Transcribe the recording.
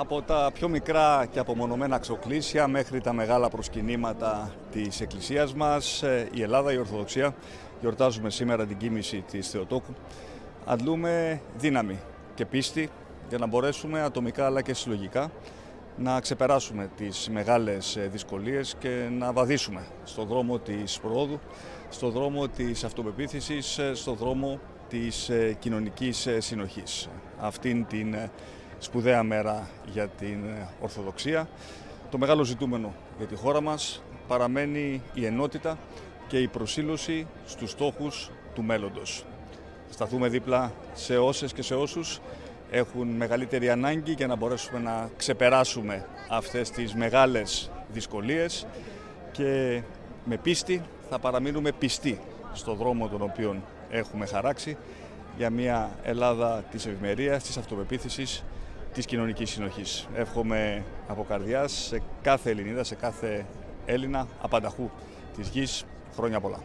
Από τα πιο μικρά και απομονωμένα ξοκλήσια μέχρι τα μεγάλα προσκυνήματα της Εκκλησίας μας, ε, η Ελλάδα, η Ορθοδοξία, γιορτάζουμε σήμερα την κίνηση της Θεοτόκου, αντλούμε δύναμη και πίστη για να μπορέσουμε ατομικά αλλά και συλλογικά να ξεπεράσουμε τις μεγάλες ε, δυσκολίες και να βαδίσουμε στον δρόμο της προόδου, στον δρόμο της αυτοπεποίθησης, ε, στον δρόμο της κοινωνικής συνοχής. Αυτήν την σπουδαία μέρα για την Ορθοδοξία. Το μεγάλο ζητούμενο για τη χώρα μας παραμένει η ενότητα και η προσήλωση στους στόχους του μέλλοντος. Σταθούμε δίπλα σε όσες και σε όσους έχουν μεγαλύτερη ανάγκη για να μπορέσουμε να ξεπεράσουμε αυτές τις μεγάλες δυσκολίες και με πίστη θα παραμείνουμε πιστοί στο δρόμο τον οποίο έχουμε χαράξει για μια Ελλάδα της ευημερίας, της αυτοπεποίθησης της κοινωνικής συνοχής. Εύχομαι από καρδιάς σε κάθε Ελληνίδα, σε κάθε Έλληνα, απανταχού της γης, χρόνια πολλά.